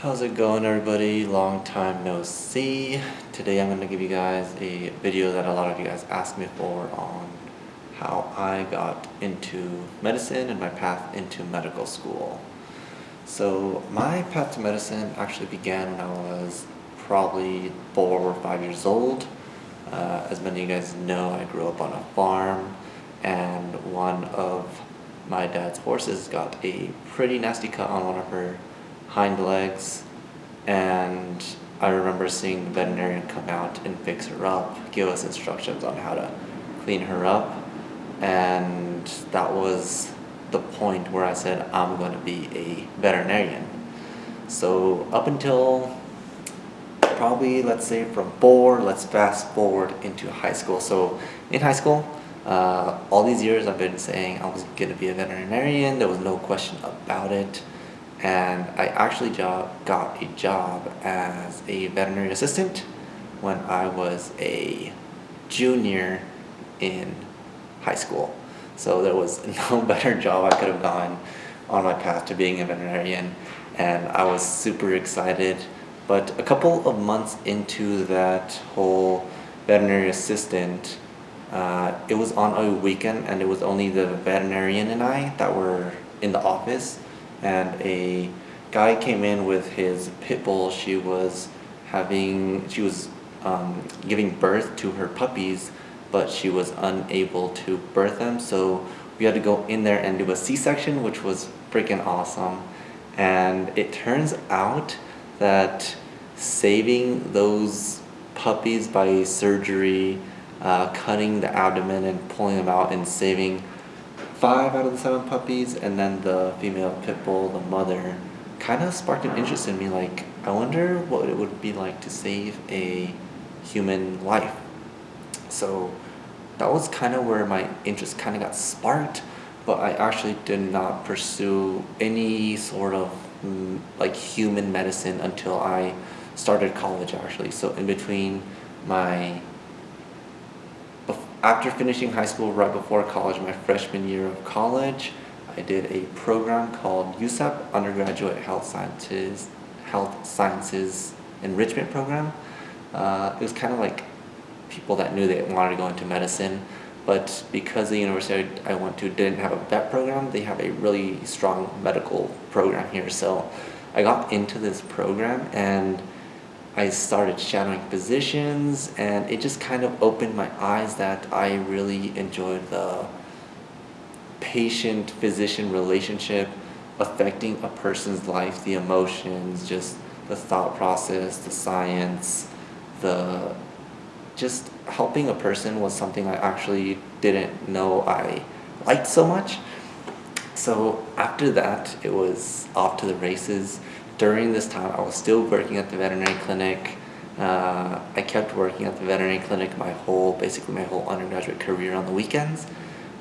How's it going everybody? Long time no see. Today I'm going to give you guys a video that a lot of you guys asked me for on how I got into medicine and my path into medical school. So my path to medicine actually began when I was probably four or five years old. Uh, as many of you guys know, I grew up on a farm and one of my dad's horses got a pretty nasty cut on one of her hind legs and I remember seeing the veterinarian come out and fix her up, give us instructions on how to clean her up and that was the point where I said I'm going to be a veterinarian. So up until probably let's say from four, let's fast forward into high school. So in high school, uh, all these years I've been saying I was going to be a veterinarian, there was no question about it and I actually got a job as a veterinary assistant when I was a junior in high school. So there was no better job I could have gone on my path to being a veterinarian and I was super excited. But a couple of months into that whole veterinary assistant, uh, it was on a weekend and it was only the veterinarian and I that were in the office and a guy came in with his pit bull. She was having, she was um, giving birth to her puppies, but she was unable to birth them. So we had to go in there and do a C-section, which was freaking awesome. And it turns out that saving those puppies by surgery, uh, cutting the abdomen and pulling them out and saving five out of the seven puppies and then the female pit bull, the mother, kind of sparked an interest in me like, I wonder what it would be like to save a human life. So that was kind of where my interest kind of got sparked, but I actually did not pursue any sort of mm, like human medicine until I started college actually. So in between my after finishing high school right before college, my freshman year of college, I did a program called USAP, Undergraduate Health Sciences, Health Sciences Enrichment Program. Uh, it was kind of like people that knew they wanted to go into medicine, but because the university I went to didn't have a vet program, they have a really strong medical program here. So I got into this program and I started shadowing physicians and it just kind of opened my eyes that I really enjoyed the patient-physician relationship affecting a person's life, the emotions, just the thought process, the science, the just helping a person was something I actually didn't know I liked so much. So after that, it was off to the races during this time, I was still working at the veterinary clinic. Uh, I kept working at the veterinary clinic my whole, basically my whole undergraduate career on the weekends.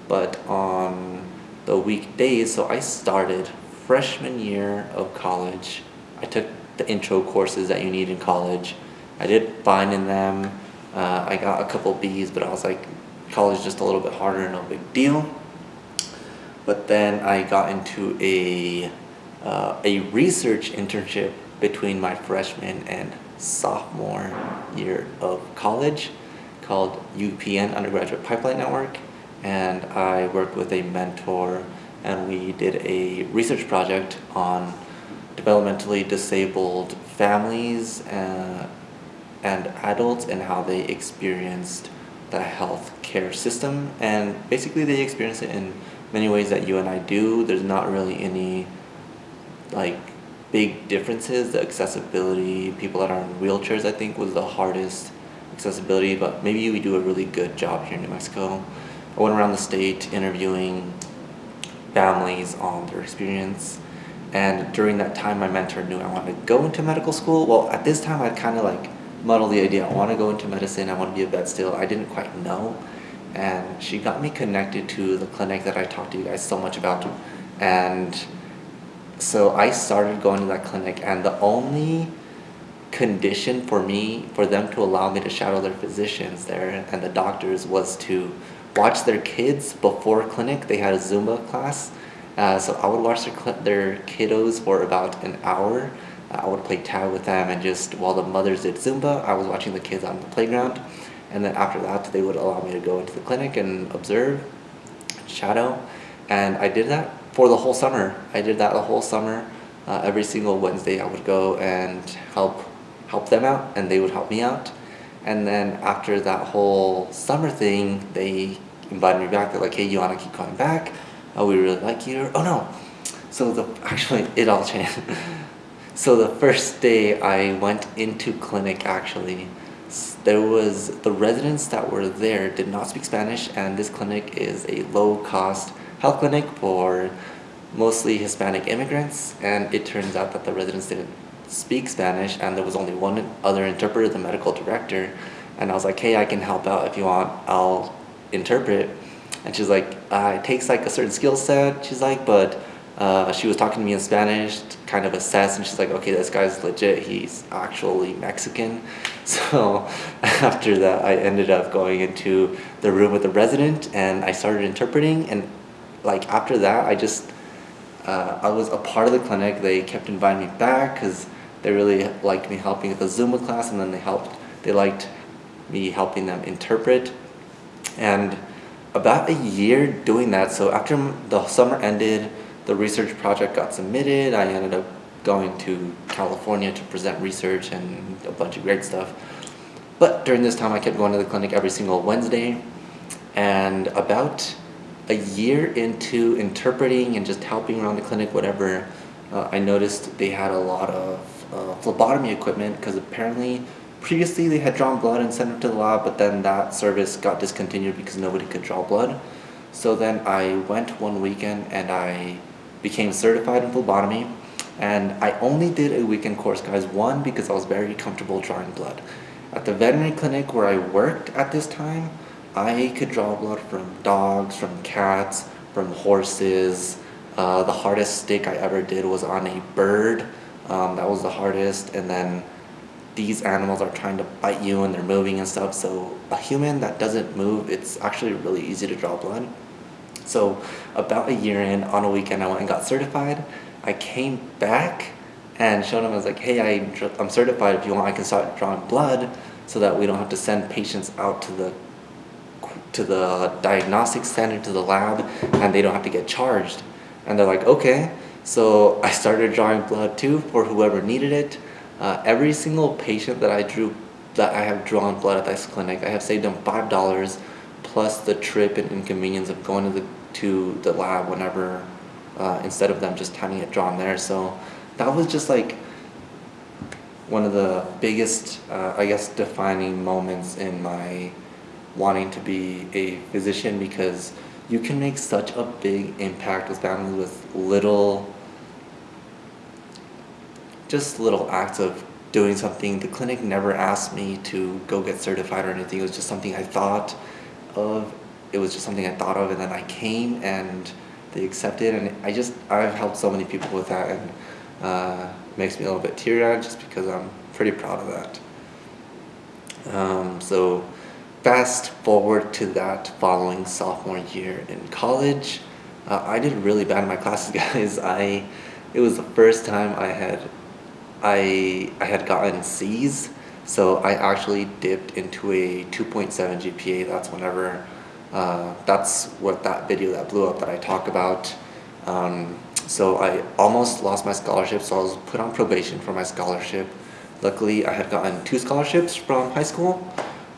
But on the weekdays, so I started freshman year of college. I took the intro courses that you need in college. I did fine in them. Uh, I got a couple B's, but I was like, college just a little bit harder, no big deal. But then I got into a uh, a research internship between my freshman and sophomore year of college called UPN Undergraduate Pipeline Network and I worked with a mentor and we did a research project on developmentally disabled families uh, and adults and how they experienced the health care system and basically they experience it in many ways that you and I do. There's not really any like big differences. The accessibility, people that are in wheelchairs, I think was the hardest accessibility, but maybe we do a really good job here in New Mexico. I went around the state interviewing families on their experience and during that time my mentor knew I wanted to go into medical school. Well, at this time I'd kind of like muddled the idea. I want to go into medicine, I want to be a vet still. I didn't quite know. And she got me connected to the clinic that I talked to you guys so much about. And so I started going to that clinic and the only condition for me, for them to allow me to shadow their physicians there and the doctors was to watch their kids before clinic. They had a Zumba class. Uh, so I would watch their, their kiddos for about an hour I would play tag with them and just while the mothers did Zumba, I was watching the kids on the playground. And then after that, they would allow me to go into the clinic and observe, shadow. And I did that for the whole summer. I did that the whole summer. Uh, every single Wednesday I would go and help help them out and they would help me out. And then after that whole summer thing, they invited me back. They're like, hey, you want to keep coming back? Oh, we really like you. Oh no. So the actually it all changed. so the first day I went into clinic actually, there was the residents that were there did not speak Spanish and this clinic is a low cost health clinic for mostly Hispanic immigrants and it turns out that the residents didn't speak Spanish and there was only one other interpreter, the medical director and I was like, hey, I can help out if you want, I'll interpret. And she's like, uh, it takes like a certain skill set, she's like, but uh, she was talking to me in Spanish kind of assess and she's like, okay, this guy's legit, he's actually Mexican. So after that, I ended up going into the room with the resident and I started interpreting and like after that, I just, uh, I was a part of the clinic. They kept inviting me back because they really liked me helping with the Zumba class and then they helped, they liked me helping them interpret. And about a year doing that, so after the summer ended, the research project got submitted, I ended up going to California to present research and a bunch of great stuff. But during this time I kept going to the clinic every single Wednesday and about a year into interpreting and just helping around the clinic, whatever, uh, I noticed they had a lot of uh, phlebotomy equipment because apparently previously they had drawn blood and sent it to the lab, but then that service got discontinued because nobody could draw blood. So then I went one weekend and I became certified in phlebotomy and I only did a weekend course guys, one because I was very comfortable drawing blood. At the veterinary clinic where I worked at this time, I could draw blood from dogs, from cats, from horses. Uh, the hardest stick I ever did was on a bird. Um, that was the hardest. And then these animals are trying to bite you and they're moving and stuff. So a human that doesn't move, it's actually really easy to draw blood. So about a year in, on a weekend, I went and got certified. I came back and showed them, I was like, hey, I, I'm certified. If you want, I can start drawing blood so that we don't have to send patients out to the to the diagnostic center, to the lab, and they don't have to get charged. And they're like, okay. So I started drawing blood too for whoever needed it. Uh, every single patient that I drew, that I have drawn blood at this clinic, I have saved them $5 plus the trip and inconvenience of going to the, to the lab whenever, uh, instead of them just having it drawn there. So that was just like one of the biggest, uh, I guess, defining moments in my wanting to be a physician because you can make such a big impact with families with little just little acts of doing something. The clinic never asked me to go get certified or anything. It was just something I thought of. It was just something I thought of and then I came and they accepted and I just, I've helped so many people with that and uh, makes me a little bit teary-eyed just because I'm pretty proud of that. Um, so fast forward to that following sophomore year in college, uh, I did really bad in my classes, guys. I, it was the first time I had, I, I had gotten C's, so I actually dipped into a 2.7 GPA. That's whenever, uh, that's what that video that blew up that I talk about. Um, so I almost lost my scholarship, so I was put on probation for my scholarship. Luckily, I had gotten two scholarships from high school.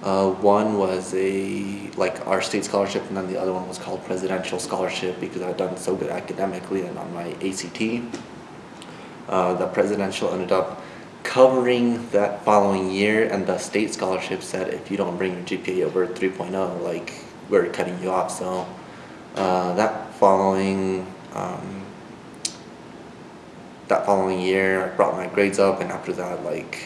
Uh, one was a like our state scholarship and then the other one was called presidential scholarship because I'd done so good academically and on my ACT. Uh, the presidential ended up covering that following year and the state scholarship said if you don't bring your GPA over 3.0 like we're cutting you off so uh, that following um, that following year I brought my grades up and after that like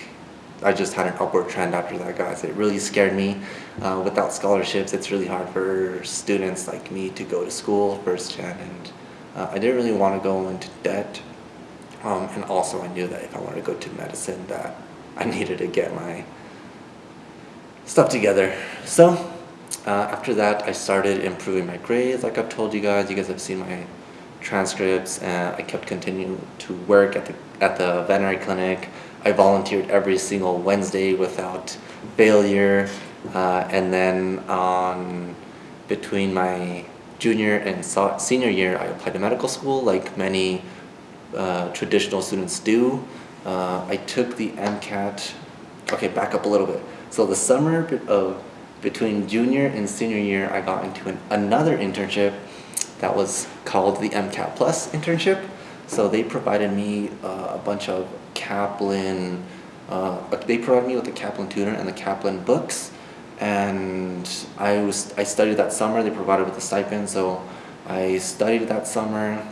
I just had an upward trend after that, guys. It really scared me. Uh, without scholarships, it's really hard for students like me to go to school first gen, and uh, I didn't really want to go into debt. Um, and also, I knew that if I wanted to go to medicine, that I needed to get my stuff together. So, uh, after that, I started improving my grades. Like I've told you guys, you guys have seen my transcripts, and I kept continuing to work at the at the veterinary clinic. I volunteered every single Wednesday without failure. Uh, and then on between my junior and so senior year, I applied to medical school like many uh, traditional students do. Uh, I took the MCAT, okay, back up a little bit. So the summer of between junior and senior year, I got into an, another internship that was called the MCAT Plus internship. So they provided me uh, a bunch of Kaplan, uh, they provided me with the Kaplan tutor and the Kaplan books. And I was I studied that summer, they provided with a stipend, so I studied that summer.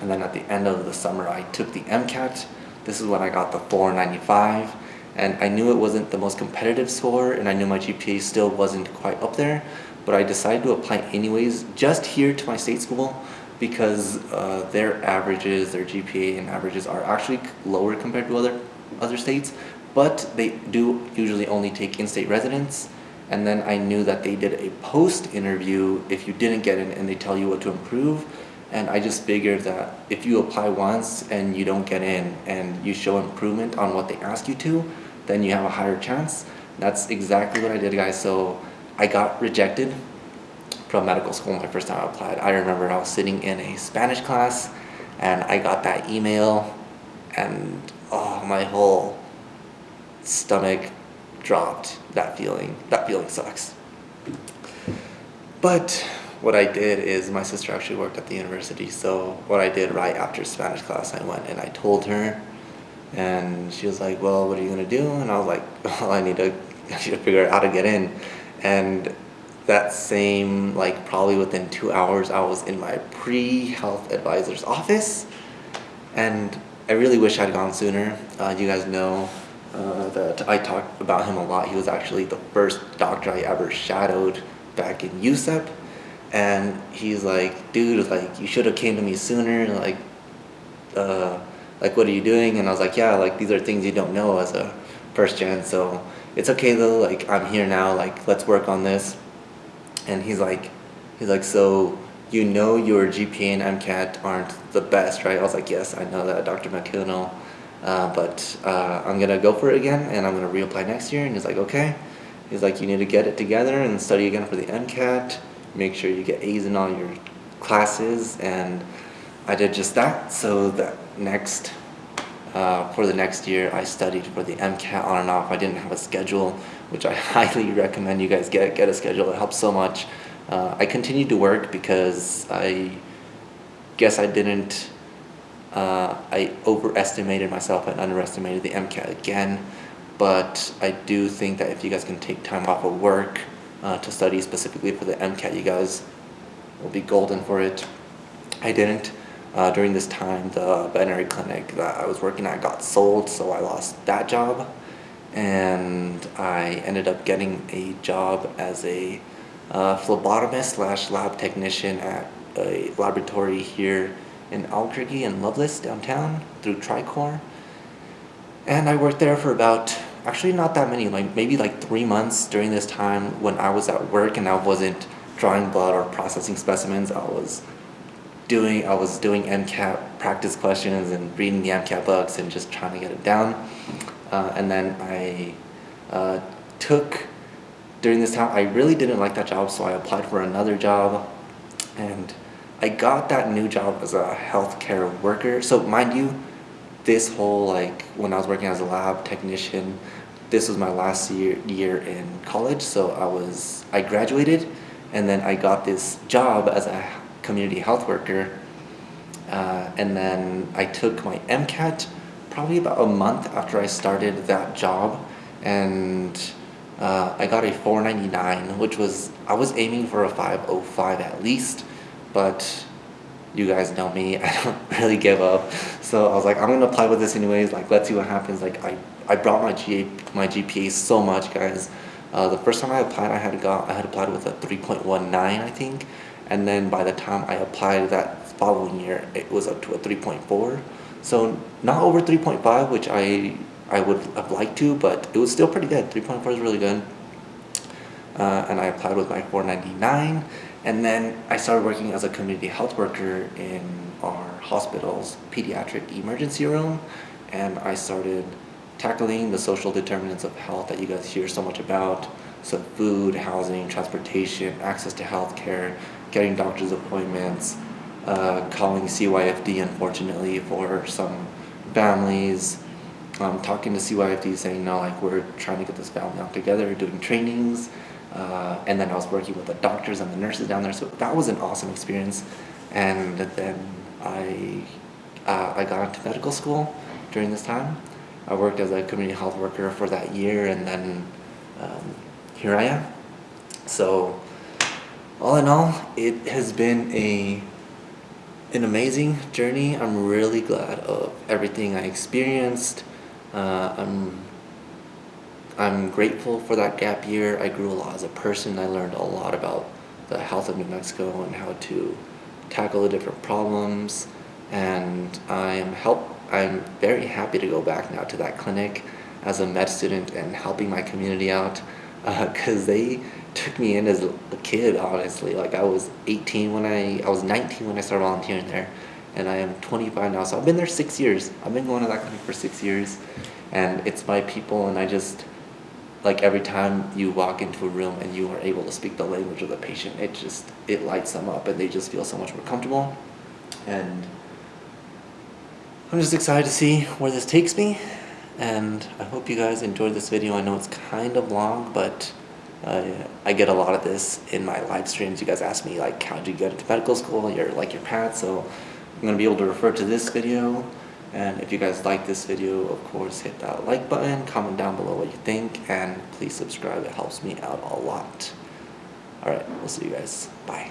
And then at the end of the summer, I took the MCAT. This is when I got the 495. And I knew it wasn't the most competitive score, and I knew my GPA still wasn't quite up there but I decided to apply anyways just here to my state school because uh, their averages, their GPA and averages are actually lower compared to other other states, but they do usually only take in-state residents. And then I knew that they did a post interview if you didn't get in and they tell you what to improve. And I just figured that if you apply once and you don't get in and you show improvement on what they ask you to, then you have a higher chance. That's exactly what I did guys. So I got rejected from medical school my first time I applied. I remember I was sitting in a Spanish class and I got that email and oh my whole stomach dropped. That feeling that feeling sucks. But what I did is my sister actually worked at the university so what I did right after Spanish class I went and I told her and she was like well what are you gonna do? And I was like well I need to I need to figure out how to get in. And that same like probably within two hours I was in my pre-health advisor's office. And I really wish I'd gone sooner. Uh, you guys know uh, that I talked about him a lot. He was actually the first doctor I ever shadowed back in USEP and he's like dude like you should have came to me sooner. Like uh, like what are you doing? And I was like yeah like these are things you don't know as a first gen. So it's okay though, like I'm here now, like let's work on this. And he's like, he's like, so you know your GPA and MCAT aren't the best, right? I was like, yes, I know that, Dr. McKinnell. Uh, but uh, I'm gonna go for it again and I'm gonna reapply next year. And he's like, okay. He's like, you need to get it together and study again for the MCAT. Make sure you get A's in all your classes. And I did just that. So that next uh, for the next year, I studied for the MCAT on and off. I didn't have a schedule, which I highly recommend you guys get, get a schedule. It helps so much. Uh, I continued to work because I guess I didn't, uh, I overestimated myself and underestimated the MCAT again. But I do think that if you guys can take time off of work uh, to study specifically for the MCAT, you guys will be golden for it. I didn't. Uh, during this time, the veterinary clinic that I was working at got sold, so I lost that job. And I ended up getting a job as a uh, phlebotomist slash lab technician at a laboratory here in Albuquerque and Lovelace downtown through TriCore. And I worked there for about, actually not that many, like maybe like three months during this time when I was at work and I wasn't drawing blood or processing specimens. I was doing, I was doing MCAT practice questions and reading the MCAT books and just trying to get it down. Uh, and then I uh, took, during this time, I really didn't like that job, so I applied for another job. And I got that new job as a healthcare worker. So mind you, this whole like, when I was working as a lab technician, this was my last year, year in college, so I was, I graduated and then I got this job as a community health worker. Uh, and then I took my MCAT probably about a month after I started that job and uh, I got a 499 which was I was aiming for a 505 at least but you guys know me I don't really give up. So I was like I'm gonna apply with this anyways like let's see what happens. Like I, I brought my GA, my GPA so much guys. Uh, the first time I applied I had got I had applied with a 3.19 I think and then by the time I applied that following year, it was up to a 3.4. So not over 3.5, which I I would have liked to, but it was still pretty good. 3.4 is really good. Uh, and I applied with my 499, and then I started working as a community health worker in our hospital's pediatric emergency room, and I started tackling the social determinants of health that you guys hear so much about. So food, housing, transportation, access to healthcare, getting doctor's appointments, uh, calling CYFD unfortunately for some families, um, talking to CYFD saying no like we're trying to get this family out together, doing trainings, uh, and then I was working with the doctors and the nurses down there. So that was an awesome experience. And then I, uh, I got into medical school during this time. I worked as a community health worker for that year and then um, here I am. So all in all, it has been a an amazing journey. I'm really glad of everything I experienced. Uh, I'm I'm grateful for that gap year. I grew a lot as a person. I learned a lot about the health of New Mexico and how to tackle the different problems. And I am help. I'm very happy to go back now to that clinic as a med student and helping my community out because uh, they took me in as a kid honestly. Like I was 18 when I I was 19 when I started volunteering there and I am 25 now. So I've been there six years. I've been going to that clinic for six years and it's my people and I just like every time you walk into a room and you are able to speak the language of the patient it just it lights them up and they just feel so much more comfortable. And I'm just excited to see where this takes me and I hope you guys enjoyed this video I know it's kind of long but uh, I get a lot of this in my live streams you guys ask me like how did you get into medical school your like your path so I'm gonna be able to refer to this video and if you guys like this video, of course, hit that like button, comment down below what you think, and please subscribe. It helps me out a lot. Alright, we'll see you guys. Bye.